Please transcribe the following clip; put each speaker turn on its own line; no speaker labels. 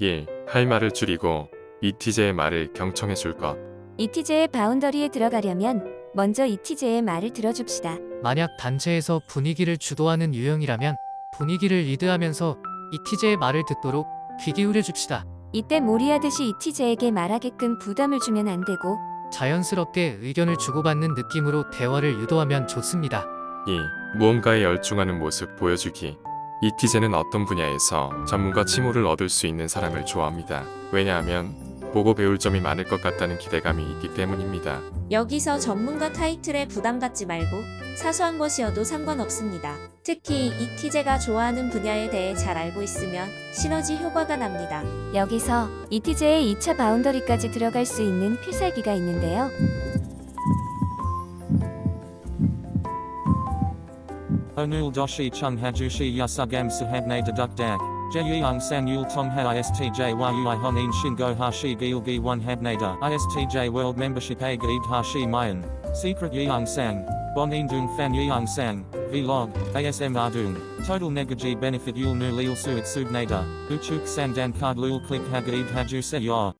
1. 할 말을 줄이고 이티제의 말을 경청해 줄 것.
이티제의 바운더리에 들어가려면 먼저 이티제의 말을 들어줍시다.
만약 단체에서 분위기를 주도하는 유형이라면 분위기를 리드하면서 이티제의 말을 듣도록 귀 기울여 줍시다.
이때 몰이하듯이 이티제에게 말하게끔 부담을 주면 안 되고
자연스럽게 의견을 주고받는 느낌으로 대화를 유도하면 좋습니다.
2. 무언가에 열중하는 모습 보여주기. 이티제는 어떤 분야에서 전문가 칭호를 얻을 수 있는 사람을 좋아합니다. 왜냐하면 보고 배울 점이 많을 것 같다는 기대감이 있기 때문입니다.
여기서 전문가 타이틀에 부담 갖지 말고 사소한 것이어도 상관없습니다. 특히 이티제가 좋아하는 분야에 대해 잘 알고 있으면 시너지 효과가 납니다.
여기서 이티제의 2차 바운더리까지 들어갈 수 있는 필살기가 있는데요.
Onul doshi chung hajushi yasugam sahabne deduk dak. Jeyung san yul tong ha istj yui honin shingo hashi gilgi one habnada. Istj world membership a gaid hashi mayan. Secret yeung sang. Bon dung fan yeung sang. Vlog. ASM ardung. Total negaji benefit yul nu lil suit subnada. Uchuk sandan card lul click hagaid haju se yor.